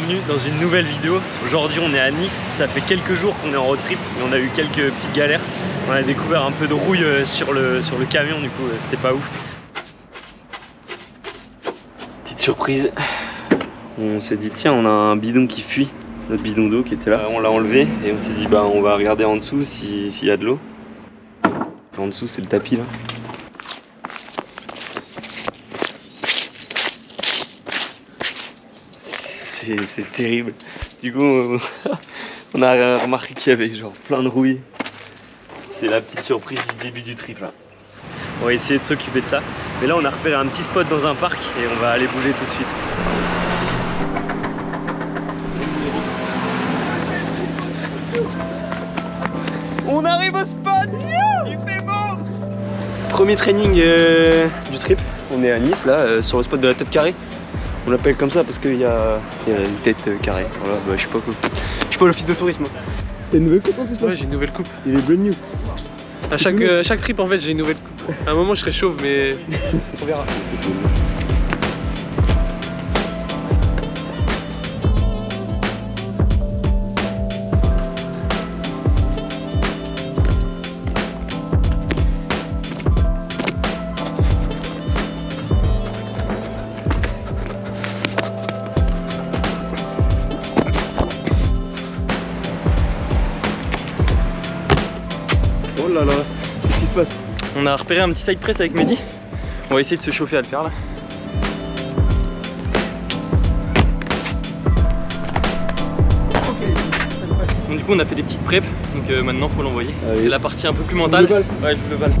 bienvenue dans une nouvelle vidéo. Aujourd'hui on est à Nice, ça fait quelques jours qu'on est en road trip mais on a eu quelques petites galères. On a découvert un peu de rouille euh, sur le, sur le camion du coup euh, c'était pas ouf. Petite surprise, on s'est dit tiens on a un bidon qui fuit, notre bidon d'eau qui était là. Euh, on l'a enlevé et on s'est dit bah on va regarder en dessous s'il y a de l'eau. En dessous c'est le tapis là. C'est terrible. Du coup, on a remarqué qu'il y avait genre plein de rouille. C'est la petite surprise du début du trip là. On va essayer de s'occuper de ça. Mais là, on a repéré un petit spot dans un parc et on va aller bouger tout de suite. On arrive au spot Il fait beau Premier training euh, du trip. On est à Nice là, euh, sur le spot de la tête carrée. On l'appelle comme ça parce qu'il y, a, une tête euh, carrée. Voilà, bah, je suis pas Je suis pas l'office de tourisme. T'as une nouvelle coupe en plus là Ouais, j'ai une nouvelle coupe. Il est brand new. À chaque, euh, chaque trip en fait, j'ai une nouvelle coupe. À un moment, je serai chauve, mais on verra. A repéré un petit side press avec Mehdi. On va essayer de se chauffer à le faire là. Donc du coup on a fait des petites preps, donc euh, maintenant faut l'envoyer. Ah C'est la partie un peu plus mentale. Ouais je le val.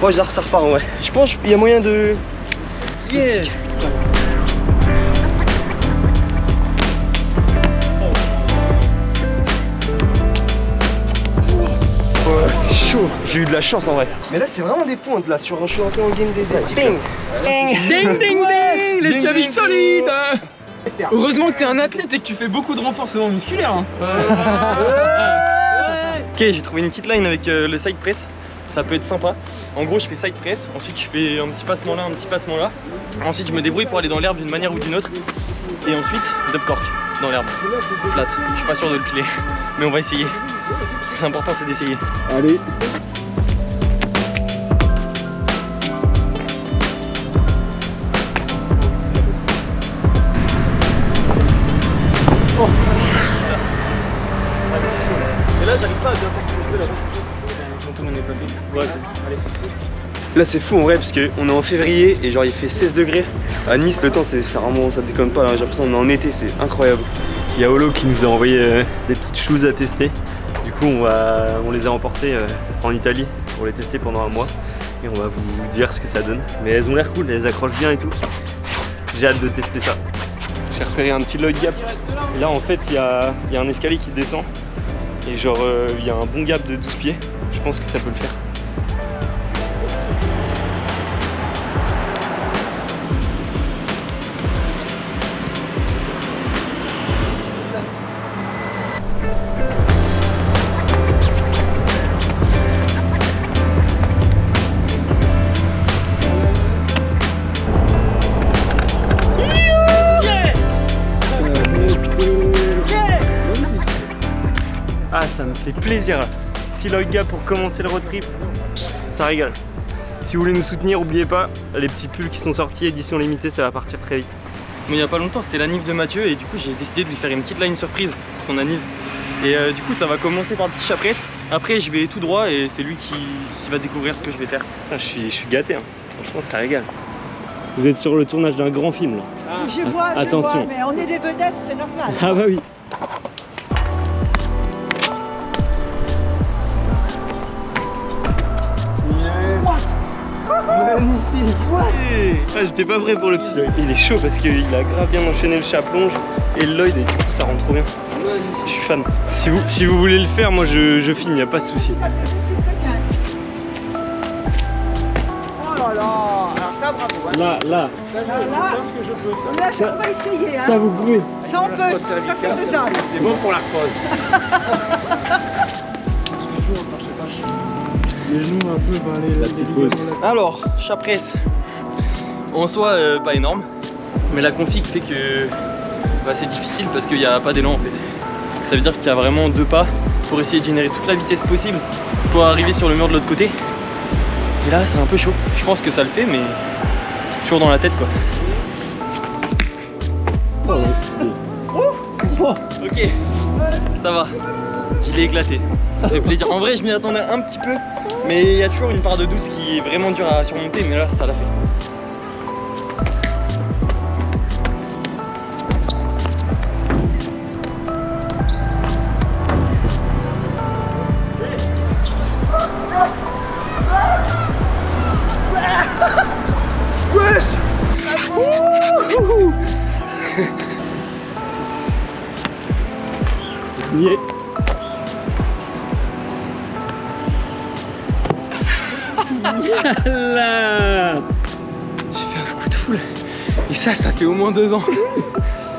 Moi je ça repart ouais. Je pense qu'il y a moyen de... Yeah J'ai eu de la chance en vrai. Mais là, c'est vraiment des pointes là. Sur, je suis rentré en game des Ding Ding Ding ding ding Les chevilles solides Heureusement que t'es un athlète et que tu fais beaucoup de renforcement musculaire. Hein. ok, j'ai trouvé une petite line avec euh, le side press. Ça peut être sympa. En gros, je fais side press. Ensuite, je fais un petit passement là, un petit passement là. Ensuite, je me débrouille pour aller dans l'herbe d'une manière ou d'une autre. Et ensuite, dub cork dans l'herbe. Flat. Je suis pas sûr de le piler, mais on va essayer. L'important c'est d'essayer. Allez oh. Et là j'arrive pas à bien faire ce que je veux là. Ouais, allez. Là c'est fou en vrai parce qu'on est en février et genre il fait 16 degrés. À Nice le temps c'est ça vraiment ça déconne pas, j'ai l'impression qu'on est en été, c'est incroyable. Il y a Olo qui nous a envoyé euh, des petites choses à tester. Coup, on, les a emportées euh, en Italie pour les tester pendant un mois. Et on va vous dire ce que ça donne. Mais elles ont l'air cool, elles accrochent bien et tout. J'ai hâte de tester ça. J'ai repéré un petit Lloyd Gap. Là, en fait, il y a, un escalier qui descend. Et genre, euh, il y a un bon gap de 12 pieds. Je pense que ça peut le faire. Plaisir. Petit gars pour commencer le road trip, ça régale. Si vous voulez nous soutenir, n'oubliez pas, les petits pulls qui sont sortis, édition limitée, ça va partir très vite. Mais il n'y a pas longtemps, c'était l'anniv de Mathieu et du coup j'ai décidé de lui faire une petite line surprise pour son anniv. Et euh, du coup ça va commencer par le petit chapresse. Après je vais tout droit et c'est lui qui, va découvrir ce que je vais faire. je, suis, je suis gâté, hein. franchement ça régale. Vous êtes sur le tournage d'un grand film là. Je vois, je Attention. Vois, mais on est des vedettes, c'est normal. Ah bah oui. Magnifique ah, J'étais pas prêt pour le petit Il est chaud parce qu'il a grave bien enchaîné le chat plonge et le Lloyd et du coup ça rentre trop bien. Je suis fan. Si vous, si vous voulez le faire, moi je, je filme, y a pas de souci. Oh là là Alors ça bravo. Là, là. Ça, je, pense que je peux ça. Là, ça, on va essayer. Hein. Ça, vous pouvez. Ça, on peut. Ça, c'est faisable. C'est bon pour l'arthrose. Les genoux un peu, bah, les, la petite pause. Alors, chapresse. En soi, euh, pas énorme. Mais la config fait que bah, c'est difficile parce qu'il n'y a pas d'élan en fait. Ça veut dire qu'il y a vraiment deux pas pour essayer de générer toute la vitesse possible pour arriver sur le mur de l'autre côté. Et là, c'est un peu chaud. Je pense que ça le fait, mais c'est toujours dans la tête quoi. Ok, ça va. Je l'ai éclaté. Ça fait plaisir. En vrai, je m'y attendais un petit peu, mais il y a toujours une part de doute qui est vraiment dure à surmonter, mais là, ça l'a fait. J'ai fait un scoot full. Et ça, ça fait au moins deux ans.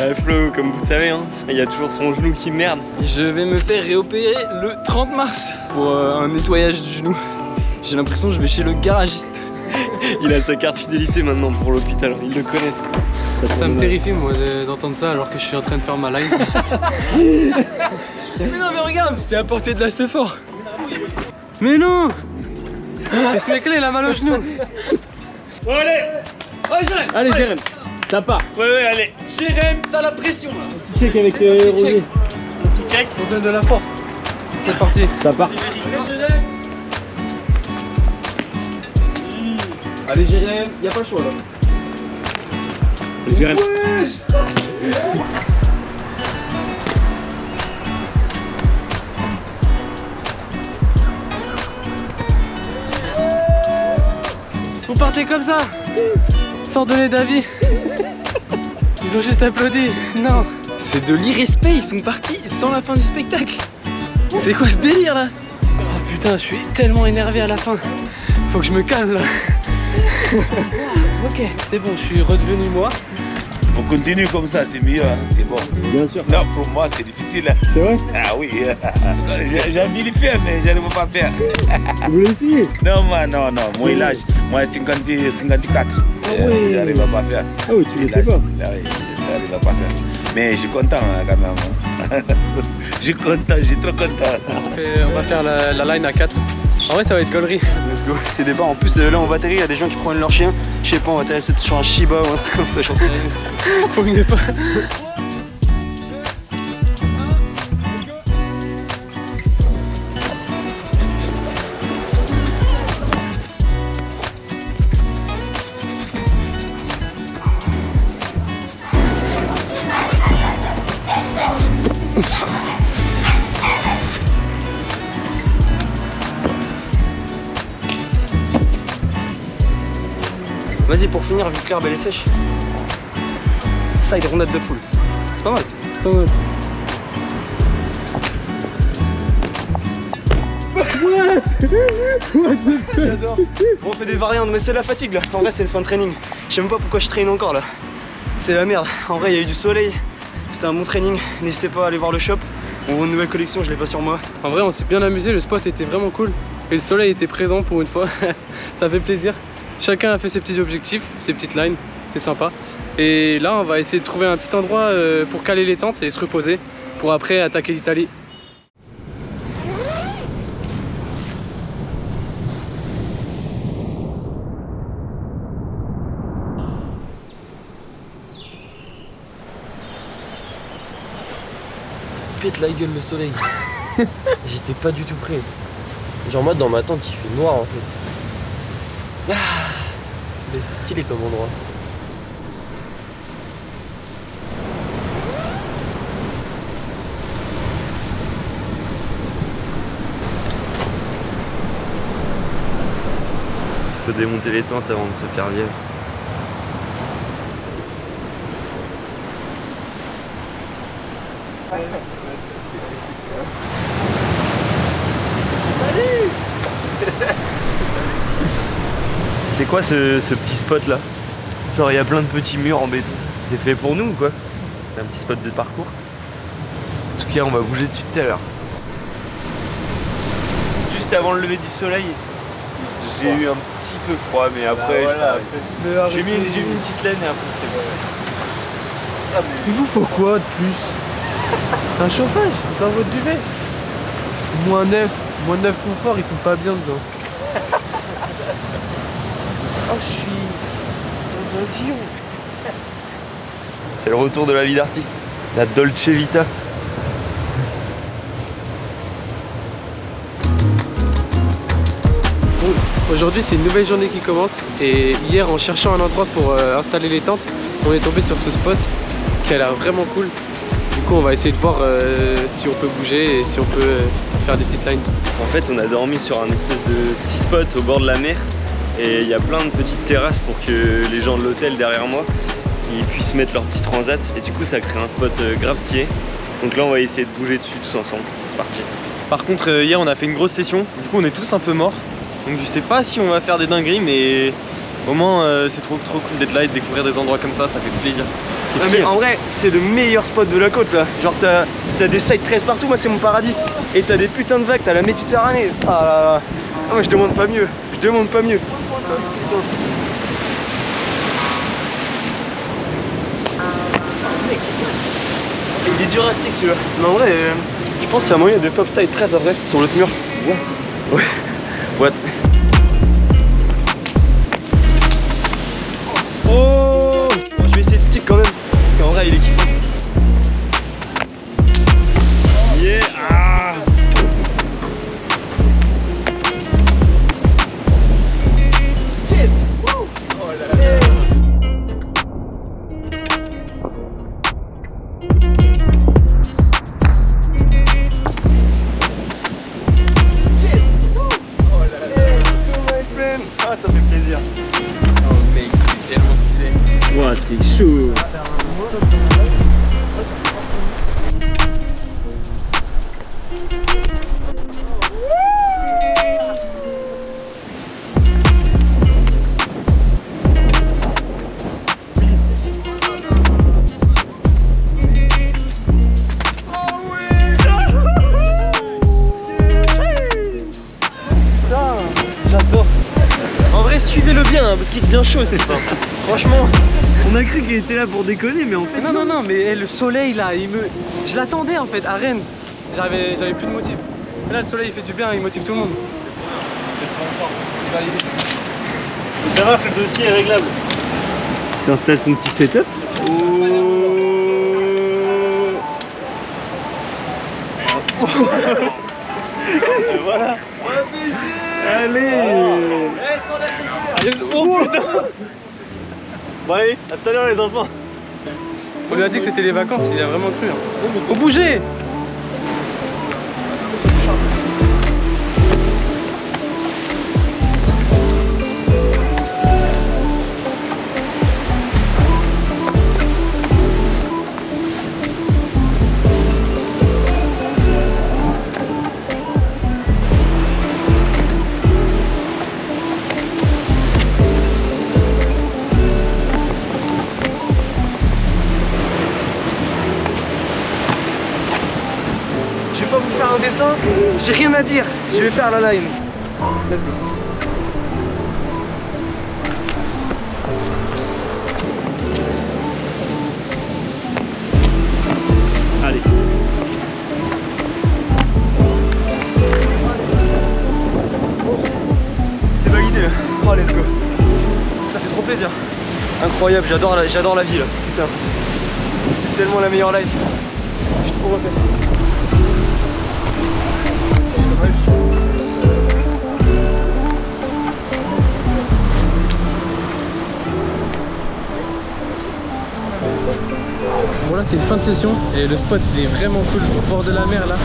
Euh, Flo, comme vous savez, hein, il y a toujours son genou qui merde. Je vais me faire réopérer le 30 mars pour euh, un nettoyage du genou. J'ai l'impression que je vais chez le garagiste. Il a sa carte fidélité maintenant pour l'hôpital, ils le connaissent. Ça me terrifie moi de- d'entendre ça alors que je suis en train de faire ma live. Mais non, mais regarde, c'était à portée de la fort. Mais non Et ce mec-là il a mal au genou. Bon, allez Allez, Jérém, ça part. Ouais, ouais, allez. Jérém, t'as la pression là Petit check avec euh, Roger. Check. On donne de la force. C'est parti. Ça part. Allez Jérém, y'a pas le choix là. Jérém. Partez comme ça Sans donner d'avis Ils ont juste applaudi. Non. C'est de l'irrespect, ils sont partis sans la fin du spectacle. C'est quoi ce délire là? Oh putain, je suis tellement énervé à la fin. Faut que je me calme là. ok, c'est bon, je suis redevenu moi. Faut continuer comme ça, c'est mieux, hein, c'est bon. Bien sûr. Non, pour moi, c'est difficile. C'est vrai? Ah oui, j'ai envie de le faire, mais je ne peux pas faire. Vous voulez essayer Non, moi, non, non, moi, l'âge, moi, 50, 54. Euh, oui. J'arrive pas faire. Ah oui, tu le fais pas. ah oui, j'arrive pas faire. Mais je suis content hein, quand même. Je suis content, je suis trop content. On va faire la, la line à 4. En vrai, ça va être gaulerie. Let's go, c'est des bars. En plus, euh, là, on va atterrir. Il y a des gens qui prennent leur chien. Je sais pas, on va atterrir peut-être sur un Shiba ou un truc comme ça. j'en sais rien. Faut mieux pas. Pour finir, vite clair, belle et sèche. Side rondade de poule. C'est pas mal. Pas mal. J'adore. Bon, on fait des variantes, mais c'est la fatigue là. En vrai, c'est le fin de training. Je sais même pas pourquoi je traîne encore là. C'est la merde. En vrai, il y a eu du soleil. C'était un bon training. N'hésitez pas à aller voir le shop. Ou une nouvelle collection, je l'ai pas sur moi. En vrai, on s'est bien amusé, le spot était vraiment cool. Et le soleil était présent pour une fois, ça fait plaisir. Chacun a fait ses petits objectifs, ses petites lines, c'était sympa. Et là, on va essayer de trouver un petit endroit euh, pour caler les tentes et se reposer pour après attaquer l'Italie. pète la gueule le soleil. J'étais pas du tout prêt. Genre moi dans ma tente il fait noir en fait. Stylé comme endroit. Faut démonter les tentes avant de se faire lièvre. Quoi ce, ce petit spot là Genre il y a plein de petits murs en béton. C'est fait pour nous ou quoi C'est un petit spot de parcours. En tout cas on va bouger dessus tout à l'heure. Juste avant le lever du soleil, j'ai eu un petit peu froid mais après j'ai- j'ai mis, une petite laine et après c'était bon. Il vous faut quoi de plus? C'est un chauffage, c'est pas votre duvet. Moins 9, moins 9 confort, ils sont pas bien dedans. Oh, je suis dans un sillon. C'est le retour de la vie d'artiste, la Dolce Vita. Bon, aujourd'hui c'est une nouvelle journée qui commence et hier en cherchant un endroit pour euh, installer les tentes, on est tombé sur ce spot qui a l'air vraiment cool. Du coup on va essayer de voir euh, si on peut bouger et si on peut euh, faire des petites lines. En fait, on a dormi sur un espèce de petit spot au bord de la mer et il y a plein de petites terrasses pour que les gens de l'hôtel derrière moi ils puissent mettre leur petit transat et du coup ça crée un spot euh, grave stylé. Donc là on va essayer de bouger dessus tous ensemble. C'est parti. Par contre, euh, hier on a fait une grosse session, du coup on est tous un peu morts. Donc je sais pas si on va faire des dingueries, mais au moins euh, c'est trop trop cool d'être là et de découvrir des endroits comme ça, ça fait plaisir. Ah, y a en vrai, c'est le meilleur spot de la côte là. Genre, t'as as des side press partout, moi c'est mon paradis. Et t'as des putains de vagues, t'as la Méditerranée. Ah là là. Ah, moi je demande pas mieux. Je demande pas mieux. Il est dur à stick celui-là. Mais en vrai, euh, je pense que c'est un moyen de pop side press après sur l'autre mur. What? Ouais. What? Ça fait plaisir. Ouah, t'es chaud. Bien, hein, parce qu'il devient chaud cette fin. Franchement, on a cru qu'il était là pour déconner, mais en fait, Non non non mais eh, le soleil là, il me. Je l'attendais en fait à Rennes. J'avais j'avais plus de motif. Mais là le soleil il fait du bien, il motive tout le monde. Ça va, le dossier est réglable. Il s'installe son petit setup. voilà. Allez. Oh putain. Bon allez, à tout à l'heure les enfants. On lui a dit que c'était les vacances, il a vraiment cru. Hein. Faut bouger j'ai rien à dire. Je vais faire la line. Let's go. Allez. C'est validé. Oh let's go. Ça fait trop plaisir. Incroyable, j'adore la, la ville. Putain. C'est tellement la meilleure life. Je suis trop refait. Bon là c'est une fin de session et le spot il est vraiment cool au bord de la mer là.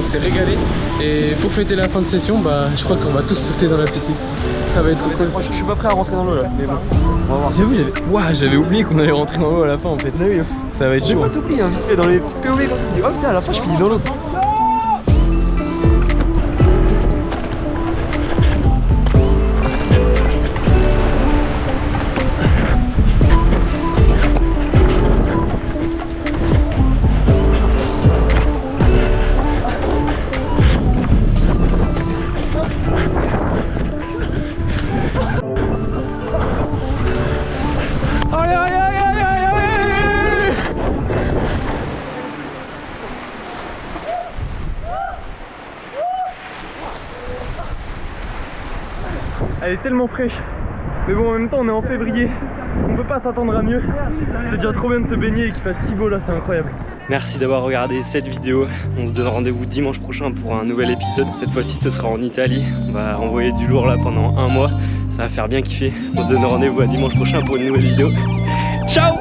On s'est régalé et pour fêter la fin de session bah je crois qu'on va tous sauter dans la piscine. Ça va être trop cool. Moi je suis pas prêt à rentrer dans l'eau là, mais bon. On va voir. J'avoue j'avais oublié qu'on allait rentrer dans l'eau à la fin en fait. Ça va être J'ai chaud. pas t'oublier hein, vite fait dans les petites POV quand tu dis oh putain à la fin je finis dans l'eau. Elle est tellement fraîche. Mais bon, en même temps, on est en février. On peut pas s'attendre à mieux. C'est déjà trop bien de se baigner et qu'il fasse si beau là, c'est incroyable. Merci d'avoir regardé cette vidéo. On se donne rendez-vous dimanche prochain pour un nouvel épisode. Cette fois-ci, ce sera en Italie. On va envoyer du lourd là pendant un mois. Ça va faire bien kiffer. On se donne rendez-vous à dimanche prochain pour une nouvelle vidéo. Ciao